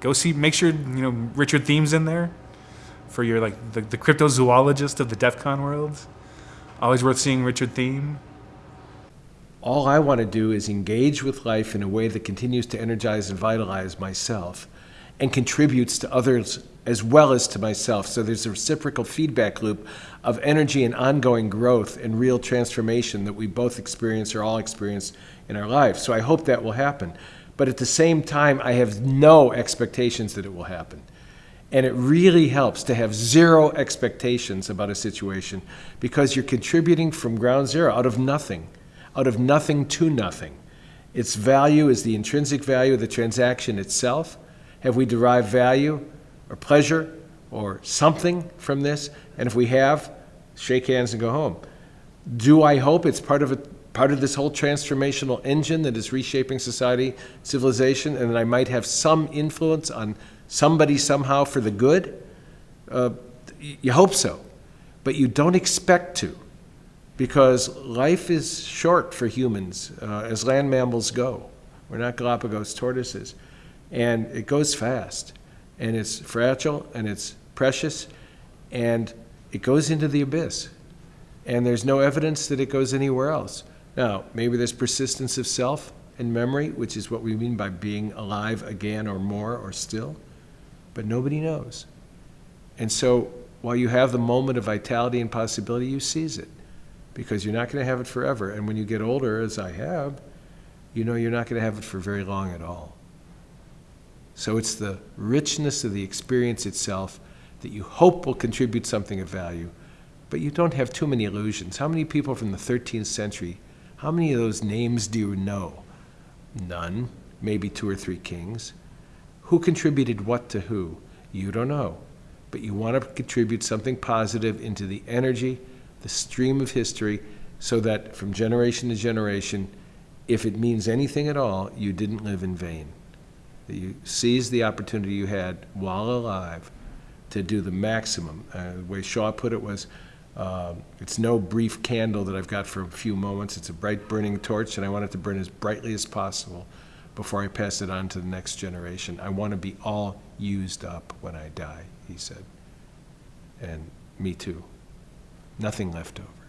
go see. Make sure you know Richard Thieme's in there for your like the, the cryptozoologist of the DEF CON world. Always worth seeing Richard Thieme. All I want to do is engage with life in a way that continues to energize and vitalize myself and contributes to others as well as to myself. So there's a reciprocal feedback loop of energy and ongoing growth and real transformation that we both experience or all experience in our lives. So I hope that will happen. But at the same time, I have no expectations that it will happen. And it really helps to have zero expectations about a situation because you're contributing from ground zero, out of nothing, out of nothing to nothing. Its value is the intrinsic value of the transaction itself. Have we derived value or pleasure or something from this? And if we have, shake hands and go home. Do I hope it's part of a part of this whole transformational engine that is reshaping society, civilization, and that I might have some influence on somebody somehow for the good? Uh, you hope so, but you don't expect to because life is short for humans uh, as land mammals go. We're not Galapagos tortoises. And it goes fast, and it's fragile, and it's precious, and it goes into the abyss. And there's no evidence that it goes anywhere else. Now, maybe there's persistence of self and memory, which is what we mean by being alive again or more or still, but nobody knows. And so while you have the moment of vitality and possibility, you seize it because you're not going to have it forever. And when you get older, as I have, you know you're not going to have it for very long at all. So it's the richness of the experience itself that you hope will contribute something of value, but you don't have too many illusions. How many people from the 13th century, how many of those names do you know? None, maybe two or three kings. Who contributed what to who? You don't know. But you want to contribute something positive into the energy, the stream of history, so that from generation to generation, if it means anything at all, you didn't live in vain that you seized the opportunity you had while alive to do the maximum. Uh, the way Shaw put it was, uh, it's no brief candle that I've got for a few moments. It's a bright burning torch, and I want it to burn as brightly as possible before I pass it on to the next generation. I want to be all used up when I die, he said. And me too. Nothing left over.